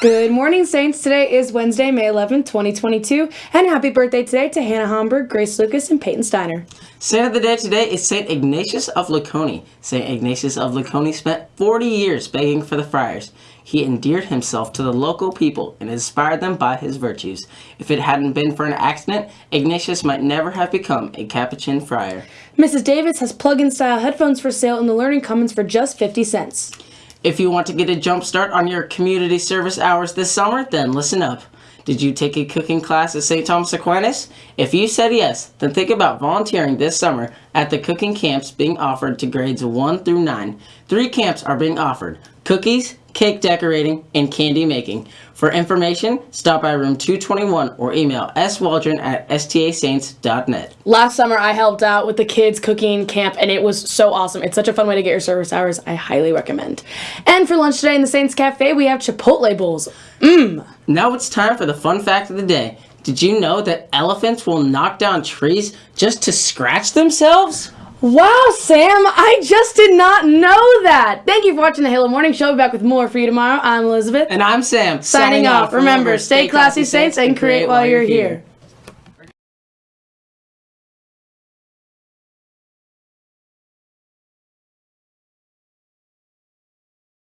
Good morning, Saints. Today is Wednesday, May 11th, 2022. And happy birthday today to Hannah Homburg, Grace Lucas, and Peyton Steiner. Saint of the day today is Saint Ignatius of Laconi. Saint Ignatius of Laconi spent 40 years begging for the friars. He endeared himself to the local people and inspired them by his virtues. If it hadn't been for an accident, Ignatius might never have become a Capuchin friar. Mrs. Davis has plug-in style headphones for sale in the Learning Commons for just 50 cents. If you want to get a jump start on your community service hours this summer, then listen up. Did you take a cooking class at St. Thomas Aquinas? If you said yes, then think about volunteering this summer at the cooking camps being offered to grades 1 through 9. Three camps are being offered cookies, cake decorating, and candy making. For information, stop by room 221 or email swaldron at stasaints.net. Last summer, I helped out with the kids' cooking camp, and it was so awesome. It's such a fun way to get your service hours. I highly recommend. And for lunch today in the Saints Cafe, we have Chipotle bowls. Mmm. Now it's time for the fun fact of the day. Did you know that elephants will knock down trees just to scratch themselves? Wow, Sam, I just did not know that. Thank you for watching the Halo Morning Show. We'll be back with more for you tomorrow. I'm Elizabeth. And I'm Sam. Signing off. Remember, stay classy, Saints, and create while you're here.